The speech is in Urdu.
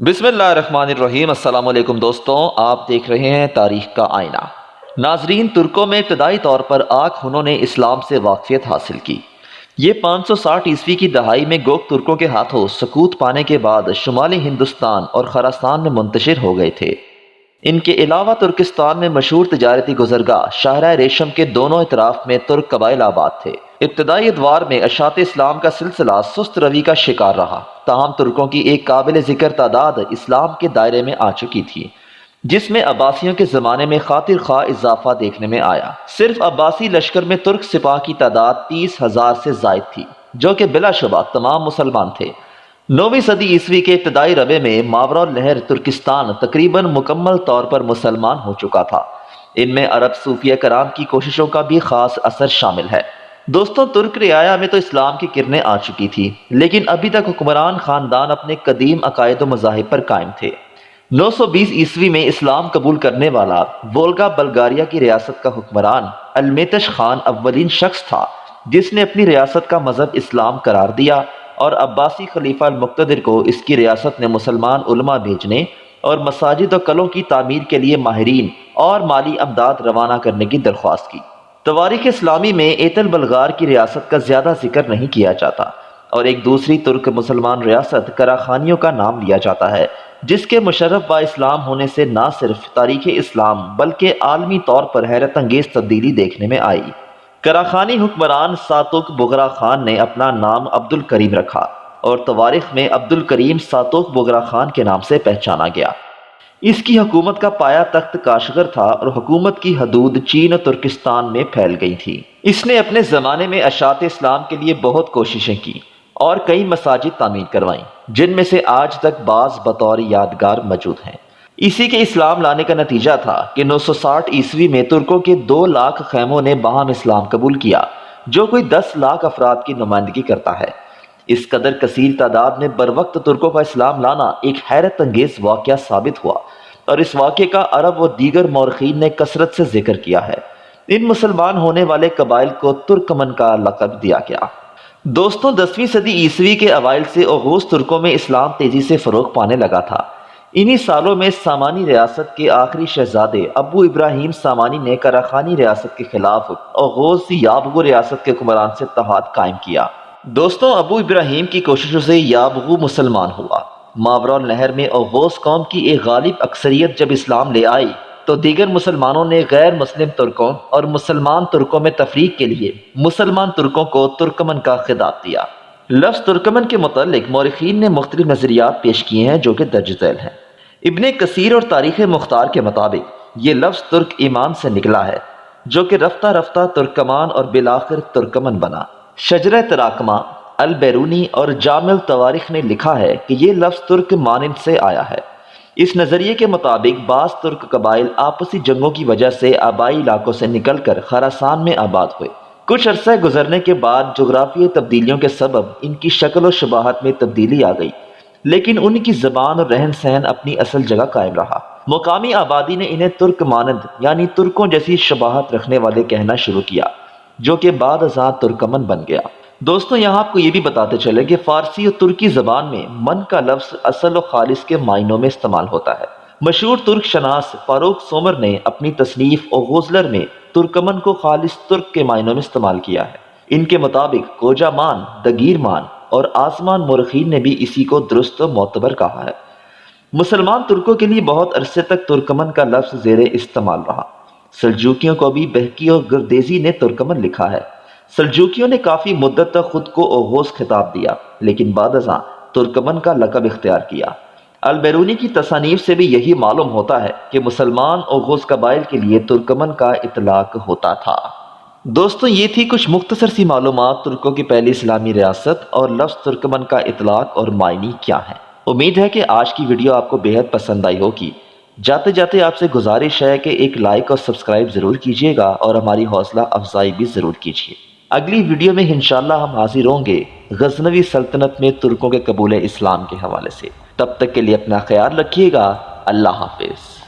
بسم اللہ الرحمن الرحیم، السلام علیکم دوستوں آپ دیکھ رہے ہیں تاریخ کا آئینہ۔ ناظرین، ترکوں میں ابتدائی طور پر آگ ہنوں نے اسلام سے واقفیت حاصل کی۔ یہ پانچ سو ساٹھ عیسوی کی دہائی میں گوک ترکوں کے ہاتھوں سکوت پانے کے بعد شمالی ہندوستان اور خراسان میں منتشر ہو گئے تھے۔ ان کے علاوہ ترکستان میں مشہور تجارتی گزرگاہ شاہراہ ریشم کے دونوں اطراف میں ترک قبائل آباد تھے۔ ابتدائی ادوار میں اشاعت اسلام کا سلسلہ سست روی کا شکار رہا۔ تاہم ترکوں کی ایک قابل ذکر تعداد اسلام کے دائرے میں آ چکی تھی، جس میں عباسیوں کے زمانے میں خاطر خواہ اضافہ دیکھنے میں آیا۔ صرف عباسی لشکر میں ترک سپاہ کی تعداد تیس ہزار سے زائد تھی، جو کہ بلا شبہ تمام مسلمان تھے۔ نویں صدی عیسوی کے ابتدائی ربے میں ماورا لہر ترکستان تقریباً مکمل طور پر مسلمان ہو چکا تھا۔ ان میں عرب صوفیہ کرام کی کوششوں کا بھی خاص اثر شامل ہے۔ دوستوں ترک رعایا میں تو اسلام کی کرنیں آ چکی تھی، لیکن ابھی تک حکمران خاندان اپنے قدیم عقائد و مذاہب پر قائم تھے۔ نو سو بیس عیسوی میں اسلام قبول کرنے والا وولگا بلگاریا کی ریاست کا حکمران المیتش خان اولین شخص تھا، جس نے اپنی ریاست کا مذہب اسلام قرار دیا۔ اور عباسی خلیفہ المقتدر کو اس کی ریاست نے مسلمان علماء بھیجنے اور مساجد و قلوں کی تعمیر کے لیے ماہرین اور مالی امداد روانہ کرنے کی درخواست کی۔ تواریخ اسلامی میں ایتل بلغار کی ریاست کا زیادہ ذکر نہیں کیا جاتا اور ایک دوسری ترک مسلمان ریاست کراخانیوں کا نام لیا جاتا ہے، جس کے مشرف با اسلام ہونے سے نہ صرف تاریخ اسلام بلکہ عالمی طور پر حیرت انگیز تبدیلی دیکھنے میں آئی۔ کراخانی حکمران ساتوک بغرا خان نے اپنا نام عبد الکریم رکھا اور تواریخ میں عبد الکریم ساتوک بغرا خان کے نام سے پہچانا گیا۔ اس کی حکومت کا پایا تخت کاشغر تھا اور حکومت کی حدود چین اور ترکستان میں پھیل گئی تھی۔ اس نے اپنے زمانے میں اشاعت اسلام کے لیے بہت کوششیں کی اور کئی مساجد تعمیر کروائیں، جن میں سے آج تک بعض بطور یادگار موجود ہیں۔ اسی کے اسلام لانے کا نتیجہ تھا کہ نو سو ساٹھ عیسوی میں ترکوں کے دو لاکھ خیموں نے باہم اسلام قبول کیا، جو کوئی دس لاکھ افراد کی نمائندگی کرتا ہے۔ اس قدر کثیر تعداد میں بر وقت ترکوں کا اسلام لانا ایک حیرت انگیز واقعہ ثابت ہوا اور اس واقعے کا عرب و دیگر مورخین نے کثرت سے ذکر کیا ہے۔ ان مسلمان ہونے والے قبائل کو ترکمن کا لقب دیا گیا۔ دوستوں دسویں صدی عیسوی کے اوائل سے اغوث ترکوں میں اسلام تیزی سے فروغ پانے لگا تھا۔ انہی سالوں میں سامانی ریاست کے آخری شہزادے ابو ابراہیم سامانی نے کراخانی ریاست کے خلاف اغوز یابغو ریاست کے حکمران سے اتحاد قائم کیا۔ دوستوں، ابو ابراہیم کی کوششوں سے یابغو مسلمان ہوا۔ ماورا نہر میں اغوز قوم کی ایک غالب اکثریت جب اسلام لے آئی، تو دیگر مسلمانوں نے غیر مسلم ترکوں اور مسلمان ترکوں میں تفریق کے لیے مسلمان ترکوں کو ترکمن کا خطاب دیا۔ لفظ ترکمن کے متعلق مورخین نے مختلف نظریات پیش کیے ہیں جو کہ درج ذیل ہیں۔ ابن کثیر اور تاریخ مختار کے مطابق یہ لفظ ترک ایمان سے نکلا ہے، جو کہ رفتہ رفتہ ترکمان اور بلاخر ترکمن بنا۔ شجر تراکمہ البیرونی اور جامع تواریخ نے لکھا ہے کہ یہ لفظ ترک مانند سے آیا ہے۔ اس نظریے کے مطابق بعض ترک قبائل آپسی جنگوں کی وجہ سے آبائی علاقوں سے نکل کر خراسان میں آباد ہوئے۔ کچھ عرصہ گزرنے کے بعد جغرافیہ تبدیلیوں کے سبب ان کی شکل و شباہت میں تبدیلی آ گئی، لیکن ان کی زبان اور رہن سہن اپنی اصل جگہ قائم رہا۔ مقامی آبادی نے انہیں ترک مانند یعنی ترکوں جیسی شباہت رکھنے والے کہنا شروع کیا، جو کہ بعد ازاں ترکمن بن گیا۔ دوستوں یہاں آپ کو یہ بھی بتاتے چلے کہ فارسی اور ترکی زبان میں من کا لفظ اصل و خالص کے معنوں میں استعمال ہوتا ہے۔ مشہور ترک شناس فاروق سومر نے اپنی تصنیف اور غزلر میں ترکمن کو خالص ترک کے معنوں میں استعمال کیا ہے۔ ان کے مطابق کوجا مان، دگیر مان اور آسمان مرخین نے بھی اسی کو درست و معتبر کہا ہے۔ مسلمان ترکوں کے لیے بہت عرصے تک ترکمن کا لفظ زیر استعمال رہا۔ سلجوکیوں کو بھی بہکی اور گردیزی نے ترکمن لکھا ہے۔ سلجوکیوں نے کافی مدت تک خود کو اوغوز خطاب دیا، لیکن بعد ازاں ترکمن کا لقب اختیار کیا۔ البیرونی کی تصانیف سے بھی یہی معلوم ہوتا ہے کہ مسلمان اوغوز قبائل کے لیے ترکمن کا اطلاق ہوتا تھا۔ دوستوں یہ تھی کچھ مختصر سی معلومات ترکوں کی پہلی اسلامی ریاست اور لفظ ترکمن کا اطلاق اور معنی کیا ہے امید ہے کہ آج کی ویڈیو آپ کو بہت پسند آئی ہوگی۔ جاتے جاتے آپ سے گزارش ہے کہ ایک لائک اور سبسکرائب ضرور کیجیے گا اور ہماری حوصلہ افزائی بھی ضرور کیجیے اگلی ویڈیو میں انشاءاللہ ہم حاضر ہوں گے۔ غزنوی سلطنت میں ترکوں کے قبول اسلام کے حوالے سے۔ تب تک کے لیے اپنا خیال رکھیے گا۔ اللہ حافظ۔